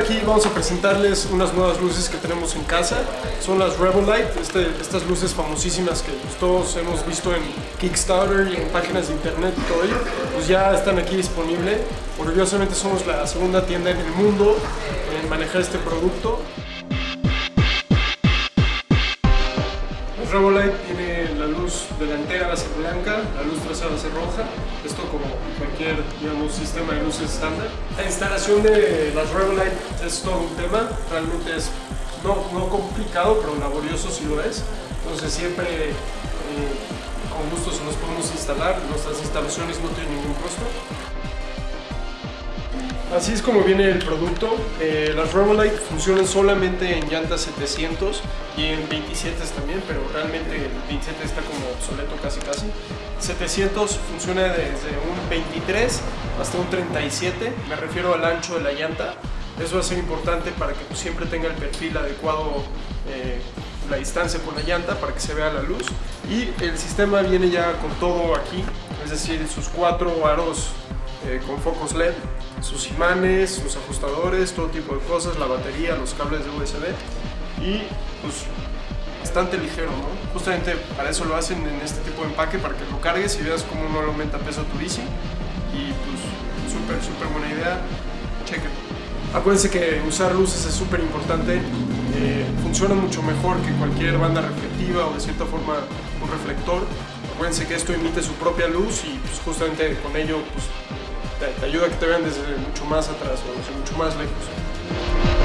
aquí vamos a presentarles unas nuevas luces que tenemos en casa. Son las Rebel Light, este, estas luces famosísimas que pues, todos hemos visto en Kickstarter y en páginas de internet y todo ello. Pues ya están aquí disponibles. Orgullosamente somos la segunda tienda en el mundo en manejar este producto. El Revolite tiene la luz delantera va a ser blanca, la luz trasera va a ser roja, esto como cualquier sistema de luces estándar. La instalación de las Revolite es todo un tema, realmente es no, no complicado, pero laborioso si lo es. Entonces siempre eh, con gusto se los podemos instalar, nuestras instalaciones no tienen ningún costo. Así es como viene el producto. Eh, las Revolite funcionan solamente en llantas 700 y en 27 también, pero realmente el 27 está como obsoleto casi casi. 700 funciona desde un 23 hasta un 37, me refiero al ancho de la llanta. Eso va a ser importante para que siempre tenga el perfil adecuado, eh, la distancia con la llanta para que se vea la luz. Y el sistema viene ya con todo aquí, es decir, sus cuatro aros eh, con focos LED, sus imanes, los ajustadores, todo tipo de cosas, la batería, los cables de USB y pues bastante ligero, ¿no? Justamente para eso lo hacen en este tipo de empaque, para que lo cargues y veas cómo no le aumenta peso a tu bici y pues súper, súper buena idea, chequen. Acuérdense que usar luces es súper importante, eh, funciona mucho mejor que cualquier banda reflectiva o de cierta forma un reflector. Acuérdense que esto emite su propia luz y pues, justamente con ello pues, te, ayuda a que te vean desde mucho más atrás o desde mucho más lejos.